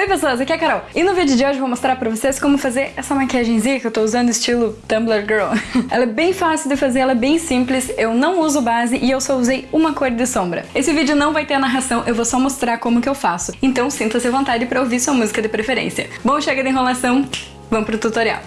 Oi pessoas, aqui é a Carol e no vídeo de hoje eu vou mostrar pra vocês como fazer essa maquiagemzinha que eu tô usando estilo Tumblr Girl. ela é bem fácil de fazer, ela é bem simples, eu não uso base e eu só usei uma cor de sombra. Esse vídeo não vai ter a narração, eu vou só mostrar como que eu faço, então sinta-se à vontade pra ouvir sua música de preferência. Bom, chega de enrolação, vamos pro tutorial.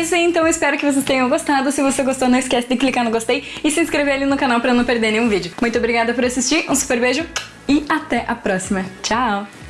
Isso aí, então espero que vocês tenham gostado. Se você gostou, não esquece de clicar no gostei e se inscrever ali no canal pra não perder nenhum vídeo. Muito obrigada por assistir, um super beijo e até a próxima. Tchau!